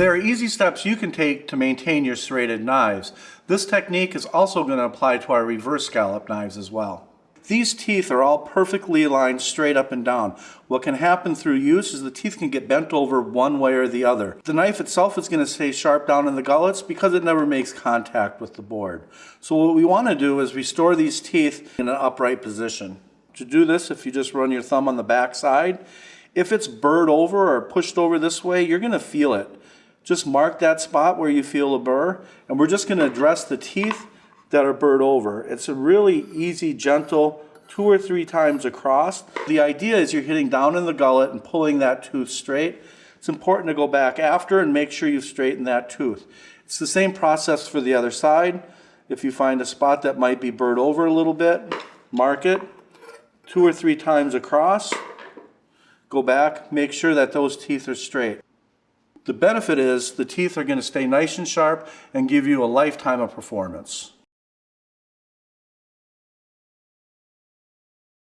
There are easy steps you can take to maintain your serrated knives. This technique is also going to apply to our reverse scallop knives as well. These teeth are all perfectly aligned straight up and down. What can happen through use is the teeth can get bent over one way or the other. The knife itself is going to stay sharp down in the gullets because it never makes contact with the board. So what we want to do is restore these teeth in an upright position. To do this, if you just run your thumb on the back side, if it's burred over or pushed over this way, you're going to feel it. Just mark that spot where you feel a burr, and we're just going to address the teeth that are burred over. It's a really easy, gentle, two or three times across. The idea is you're hitting down in the gullet and pulling that tooth straight. It's important to go back after and make sure you've straightened that tooth. It's the same process for the other side. If you find a spot that might be burred over a little bit, mark it two or three times across. Go back, make sure that those teeth are straight. The benefit is the teeth are going to stay nice and sharp and give you a lifetime of performance.